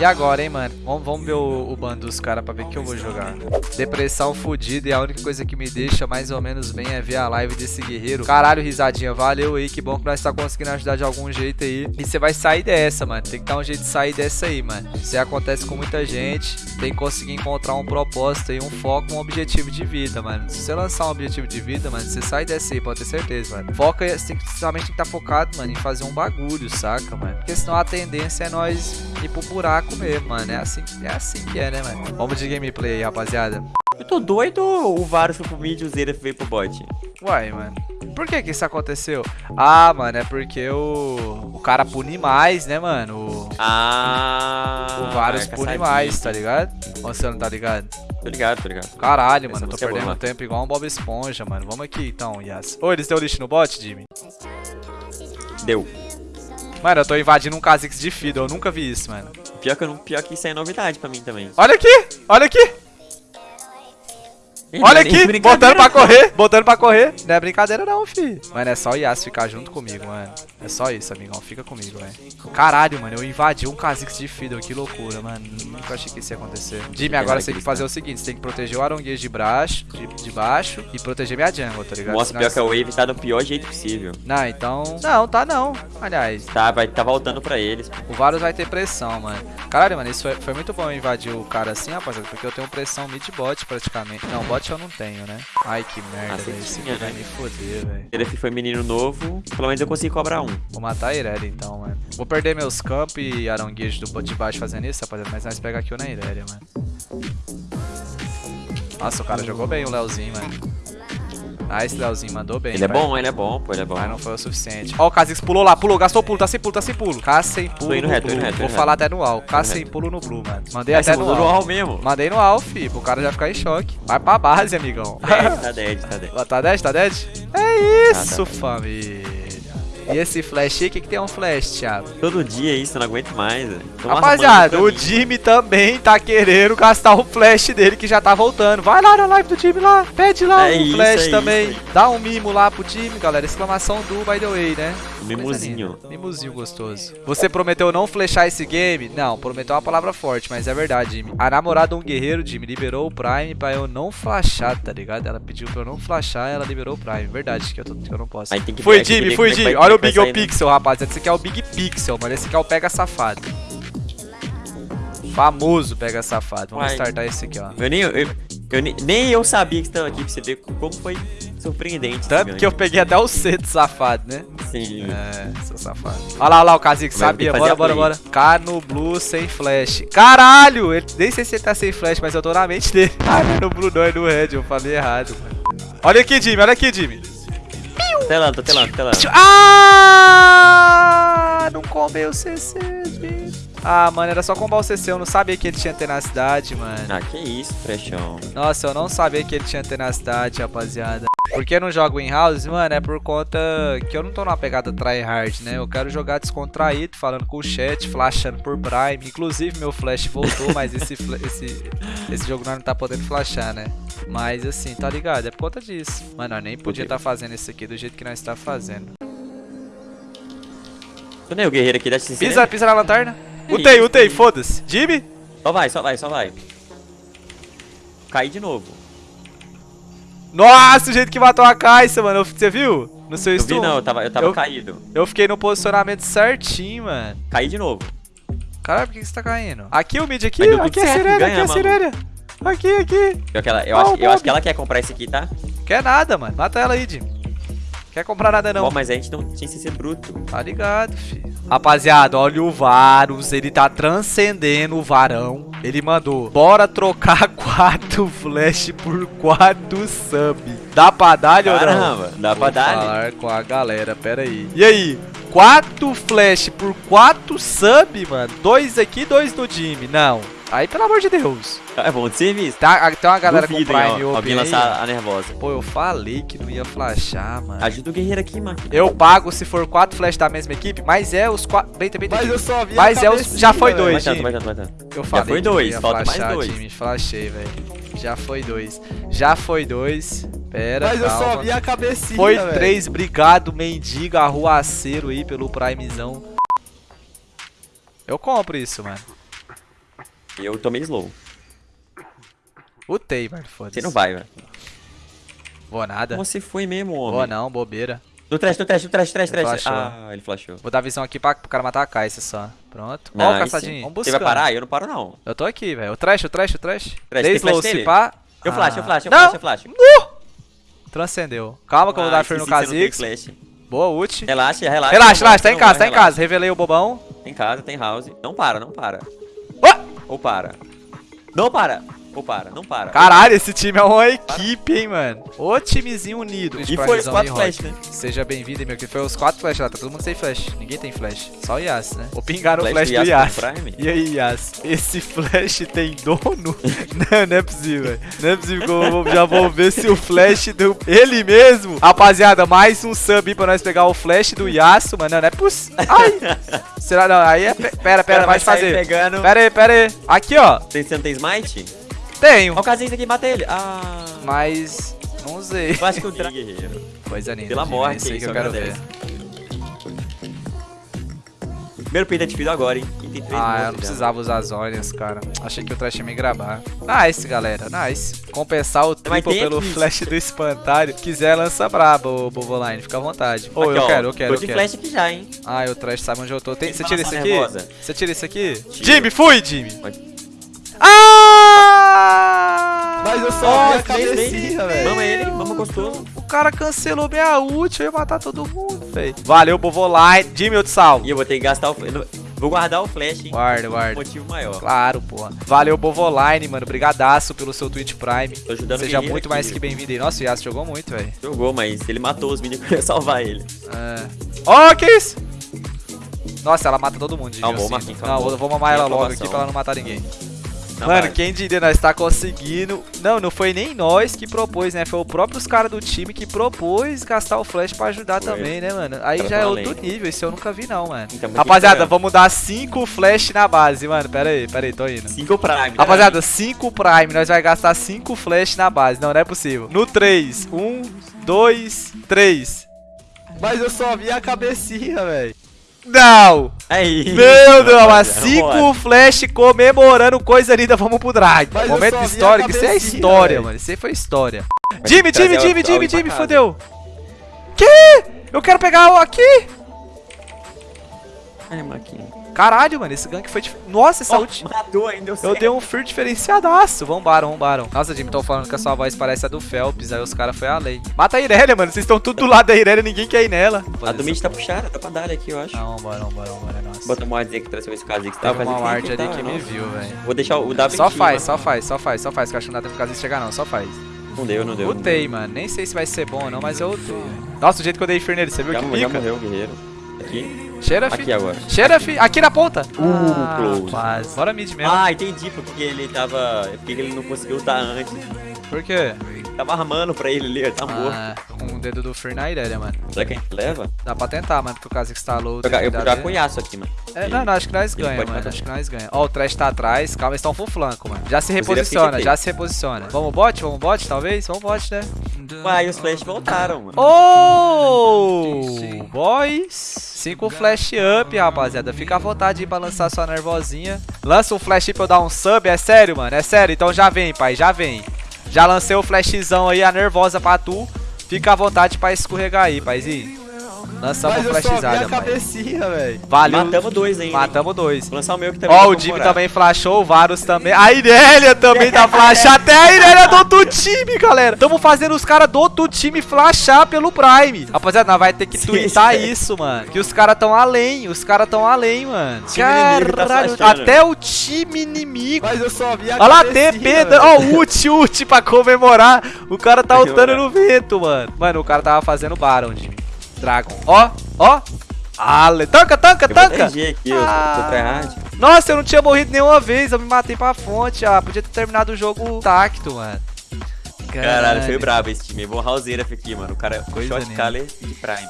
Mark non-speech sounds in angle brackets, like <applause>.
E agora, hein, mano? Vamos, ver o, o bando dos caras pra ver que eu vou jogar. Depressão fodida e a única coisa que me deixa mais ou menos bem é ver a live desse guerreiro. Caralho, risadinha. Valeu aí, que bom que nós tá conseguindo ajudar de algum jeito aí. E você vai sair dessa, mano. Tem que dar um jeito de sair dessa aí, mano. Isso aí acontece com muita gente. Tem que conseguir encontrar um propósito aí, um foco, um objetivo de vida, mano. Se você lançar um objetivo de vida, mano, você sai dessa aí, pode ter certeza, mano. Foca, você tem que, somente tem que estar tá focado, mano, em fazer um bagulho, saca, mano? Porque senão a tendência é nós ir pro buraco mesmo, mano. É assim, é assim que é, né, mano? Vamos de gameplay aí, rapaziada. Eu tô doido ou o Varus foi pro mid e o Zera veio pro bot? Uai, mano. Por que que isso aconteceu? Ah, mano, é porque o, o cara pune mais, né, mano? O, ah, o Varus pune mais, tá ligado? Ou você não tá ligado? Tô ligado, tô ligado. Caralho, mano, eu tô é perdendo tempo igual um Bob Esponja, mano. Vamos aqui então, Yas. Ô, eles deu lixo no bot, Jimmy? Deu. Mano, eu tô invadindo um Kha'Zix de Fiddle, eu nunca vi isso, mano. Pior que, eu não, pior que isso é novidade pra mim também. Olha aqui, olha aqui. Olha aqui, botando pra correr, botando pra correr. Não é brincadeira não, fi. Mano, é só o Yas ficar junto comigo, mano. É só isso, amigão. Fica comigo, velho. Caralho, mano, eu invadi um Kha'Zix de Fiddle. Que loucura, mano. Nunca achei que isso ia acontecer. Jimmy, agora você tem que fazer o seguinte. Você tem que proteger o Aronguês de baixo, de, de baixo e proteger minha jungle, tá ligado? Nossa, pior que a Wave tá do pior jeito possível. Não, então... Não, tá não. Aliás. Tá, vai tá voltando pra eles. O Varus vai ter pressão, mano. Caralho, mano, isso foi, foi muito bom invadir o cara assim, rapaziada. Porque eu tenho pressão mid-bot praticamente. Não, bot eu não tenho, né? Ai, que merda, ah, velho. Esse vai me foder, velho. Ele foi menino novo, pelo menos eu consegui cobrar um. Vou matar a Irelia, então, mano. Vou perder meus camp e aranguejo do de baixo fazendo isso, rapaziada. Mas nós pega aqui o na Irelia, mano. Nossa, o cara jogou bem o Leozinho, mano. Ah, esse Leozinho mandou bem. Ele é bom, ele é bom, pô, ele é bom. Mas não foi o suficiente. Ó, o Kha'Zix pulou lá, pulou, gastou pulo, tá sem pulo, tá sem pulo. K sem pulo. Tô indo reto, indo reto. Vou falar até no AL. K sem pulo no Blue, mano. Mandei até no AL. Mesmo. Mandei no AL, fi, pro cara já ficar em choque. Vai pra base, amigão. tá dead, tá dead. Tá dead, tá dead? É isso, tá família. E esse flash aí, o que, que tem um flash, Thiago? Todo dia isso, eu não aguento mais. Rapaziada, o Jimmy também tá querendo gastar o flash dele que já tá voltando. Vai lá na live do time lá, pede lá é o flash é também. Isso, Dá um mimo lá pro time, galera. Exclamação do by the way, né? Mimozinho. Mimozinho gostoso. Você prometeu não flechar esse game? Não, prometeu uma palavra forte, mas é verdade, Jimmy. A namorada de um guerreiro, Jimmy, liberou o Prime pra eu não flashar, tá ligado? Ela pediu pra eu não flashar, ela liberou o Prime. Verdade, que eu, tô, que eu não posso. Foi, Jimmy, foi, Jimmy. Olha o Big O Pixel, rapaziada. Esse aqui é o Big Pixel, mano. Esse aqui é o Pega Safado. Famoso Pega Safado. Vamos Uai. startar esse aqui, ó. Eu nem, eu, eu, nem eu sabia que estava aqui pra você ver como foi surpreendente. Tanto que eu peguei até o C do safado, né? Sim. É, seu safado. Olha lá, olha lá o Kazik, sabia. Bora, bora, bora. K no Blue sem flash. Caralho! Ele, nem sei se ele tá sem flash, mas eu tô na mente dele. <laughs> Ah, não é no Blue não, é no Red. Eu falei errado, mano. Olha aqui, Jimmy. Olha aqui, Jimmy. Telando, tô telando, telando. Ah! Não comeu o CC, Jimmy. Ah, mano, era só combar o CC, eu não sabia que ele tinha tenacidade, mano. Ah, que isso, frechão. Nossa, eu não sabia que ele tinha tenacidade, rapaziada. Por que eu não jogo em house? Mano, é por conta que eu não tô numa pegada tryhard, né? Eu quero jogar descontraído, falando com o chat, flashando por Prime. Inclusive, meu flash voltou, mas esse, esse, esse jogo não tá podendo flashar, né? Mas assim, tá ligado? É por conta disso. Mano, eu nem podia estar tá fazendo isso aqui do jeito que nós tá fazendo. Tu nem o guerreiro aqui da Pisa, pisa na lanterna. Utei, utei, foda-se. Jimmy? Só vai, só vai, só vai. Caí de novo. Nossa, o jeito que matou a Caixa, mano. Você viu? No seu eu Vi, não, eu tava, eu tava eu, caído. Eu fiquei no posicionamento certinho, mano. Caí de novo. Caralho, por que você tá caindo? Aqui o mid aqui, aqui é a sirene, aqui é a sirene. Aqui, aqui. Eu, eu, acho, eu acho que ela quer comprar esse aqui, tá? Quer nada, mano. Mata ela aí, Jim. Quer comprar nada não. Bom, mas a gente não tinha que ser bruto. Tá ligado, filho. Rapaziada, olha o Varus. Ele tá transcendendo o varão. Ele mandou, bora trocar <laughs> quatro flash por quatro sub. Dá pra dar, Caramba, dá pra dar. falar com a galera, pera aí. E aí? Quatro flash por quatro sub, mano? Dois aqui, dois no time. Não. Aí, pelo amor de Deus. É bom de serviço. Tá, tem uma galera Duvidem, com Prime ó, Alguém lançar a nervosa. Pô, eu falei que não ia flashar, mano. Ajuda o guerreiro aqui, mano. Eu pago se for quatro flash da mesma equipe, mas é os quatro... Bem, bem. Mas eu só vi Mas é os... Já foi dois, vai vai vai Eu falei Já foi dois, falta flashar, mais dois. Time, flashei, velho. Já foi dois. Já foi dois. Pera, Mas calma. eu só vi a cabecinha, Foi véio. três, obrigado, mendiga, arruaceiro aí pelo primezão. Eu compro isso, mano. E eu tomei slow. Utei, mano, foda-se. Você não vai, velho. Vou nada. Você foi mesmo, Vou homem. não, bobeira. No trash, no trash, no trash, trash, trash. Ah, ele flashou. Vou dar visão aqui pra, pro cara matar a Kai'Sa só. Pronto. Ó o Nice. caçadinho. Vamos Você buscar. vai parar? Eu não paro, não. Eu tô aqui, velho. O trash, o trash, o trash. Trash, Dei slow, flash se pá. Eu flash, eu Ah. flash, eu Não! flash, eu flash. Transcendeu. Calma que eu vou dar Ah, free no você Kha'Zix. Boa ult. Relaxa, relaxa. Relaxa, relaxa, tá em casa, tá em casa. Revelei o bobão. Tem casa, tem house. Não para, não para. Ou para. Não para. Ou para, não para. Caralho, esse time é uma equipe, hein, mano. Ô timezinho unido. E foi os quatro flash, né? Seja bem-vindo, meu. Que foi os quatro flash lá. Tá todo mundo sem flash. Ninguém tem flash. Só o Yas, né? Vou pingar no flash, Flash do do Yas. Yas? E aí, Yas? Esse flash tem dono? <laughs> não, não é possível. velho. Não é possível que eu já vou ver se o flash do... Ele mesmo. Rapaziada, mais um sub aí pra nós pegar o flash do Yasuo, mano. Não, não é possível. Ai! Será? Não, aí é... pe- Pera, pera, vai fazer. pegando. Pera aí, pera aí. Aqui, ó. Você você não tem smite? Tenho. Olha o casinho aqui, mata ele. Ah. Mas... Não usei. Eu acho que o Dra... guerreiro. Coisa linda. Pela morte, Isso aí que eu quero ver. Primeiro peito atividade agora, hein? Tem três Ah, eu mortos não já. precisava usar as olhas, cara. Achei que o trash ia me gravar. Nice, galera. Nice. Compensar o Mas triple tem pelo aqui. flash do espantalho. Quiser, lança braba, ô Boboline. Fica à vontade. Ô, Aqui, eu ó, quero, eu quero, Tô eu de quero. flash aqui já, hein? Ah, o trash sabe onde eu tô. Tem... Tem Você tira isso maçã aqui? nervosa. Você tira isso aqui? Tiro. Jimmy, fui, Jimmy! Pode. Ah! Mas eu só vi a cabecinha, velho. Mama ele, mama gostoso. O cara cancelou minha ult, eu ia matar todo mundo, velho. Valeu, Bovoline. Jimmy, eu te salvo. E eu vou ter que gastar o... eu Vou guardar o flash, hein? Guarda, guarda. motivo maior. Claro, porra. Valeu, Bovoline, mano. Brigadaço pelo seu Twitch Prime. Tô ajudando Seja muito aqui. mais que bem-vindo aí. Nossa, o Yas jogou muito, velho. Jogou, mas ele matou os minions que eu ia salvar ele. É. Ó, que isso? Nossa, ela mata todo mundo, eu sinto. Marquinhos, Não, calmou. vou, mamar ela logo aqui pra ela não matar ninguém. Na Mano, base. quem diria, nós tá conseguindo... Não, não foi nem nós que propôs, né? Foi o próprios caras do time que propôs gastar o flash pra ajudar Foi. também, né, mano? Aí Cara, já é outro além. nível, isso eu nunca vi não, mano. Então, Rapaziada, vamos dar 5 flash na base, mano. Pera aí, pera aí, tô indo. 5 Prime. né? Rapaziada, 5 Prime, nós vai gastar 5 flash na base. Não, não é possível. No 3, 1, 2, 3. Mas eu só vi a cabecinha, velho. Não! Aí. Meu Deus, mas rapaziada, 5 vambora. flash comemorando coisa linda, vamos pro drag. Mas Momento histórico, isso é história, velho. mano. Isso aí foi história. Jimmy, Jimmy, al- Jimmy, Jimmy, Jimmy, fodeu. Que? Eu quero pegar o aqui. Ai, Marquinhos. Caralho, mano, esse gank foi... dif- Nossa, essa ult... matou ainda, Eu dei um fear diferenciadaço. Vambara, vambara. Nossa, Jimmy, tô falando que a sua voz parece a do Phelps. Aí os caras foi além. Mata a Irelia, mano. Vocês estão tudo do lado da Irelia, ninguém quer ir nela. A do mid tá puxada, tá pra dar aqui, eu acho. Não, vambora, vambora, vambora. Nossa. Bota uma wardzinha aqui pra ver se o Kha'Zix tá. Teve uma Kha'Zix ward nem ali tá, que me não. viu, velho. Vou deixar o W Só faz, só faz, só faz, só faz. Que eu acho que não dá tempo de chegar, não. Só faz. Não deu, não deu. não Utei, mano. Nem sei se vai ser bom ou não, mas eu. Nossa, o jeito que eu dei fear nele, você viu Já, que mo- já pica? morreu o guerreiro. Aqui. Cheira, fi. Aqui agora. Cheira, fi. Aqui na ponta. Uh, close. Quase. Bora mid mesmo. Ah, entendi porque ele tava. Porque ele não conseguiu lutar antes. Por quê? Tava armando pra ele ali, ele tá morto. Ah, com o dedo do fear na Irelia, mano. Será que a gente leva? Dá pra tentar, mano, porque o caso que instalou. Jogar- eu vou jogar dele. com o Yasuo aqui, mano. É, não, não, acho que nós Ele ganha, mano. matar. Acho que nós ganha. Ó, o trash tá atrás. Calma, eles estão full flanco, mano. Já se Inclusive, reposiciona, eu já se reposiciona. Vamos bot? Vamos bot, talvez? Vamos bot, né? Uai, os flash voltaram, mano. Oh! Boys! 5 flash up, rapaziada. Fica à vontade aí pra lançar sua nervosinha. Lança um flash pra eu dar um sub. É sério, mano. É sério. Então já vem, pai. Já vem. Já lancei o flashzão aí, a nervosa pra tu. Fica à vontade pra escorregar aí, paizinho. Lançamos Mas um eu só vi flashzada, a pai. cabecinha, velho. Valeu. Matamos dois ainda. hein? Matamos dois. Vou lançar o meu aqui também. Ó, vou o Jimmy também flashou, o Varus também. A Irelia também tá flashando. Até a Irelia do outro time, galera. Tamo fazendo os caras do outro time flashar pelo Prime. Rapaziada, nós vai ter que twittar isso, mano. Que os caras tão além. Os caras tão além, mano. Tá Caralho, flashando. até o time inimigo. Mas eu só vi a Olha lá, TP, ó, ult, ult pra comemorar. O cara tá ultando no vento, mano. Mano, o cara tava fazendo Baron, Jimmy. Dragon. Ó, ó. Ale, tanca, tanca, Eu tanca. Aqui, eu Ah. tô tryhard. Nossa, eu não tinha morrido nenhuma vez, eu me matei pra fonte, ah, podia ter terminado o jogo tacto, mano. Caralho, foi brabo esse time. Bom houseira aqui, mano. O cara Coisa shot caller de prime.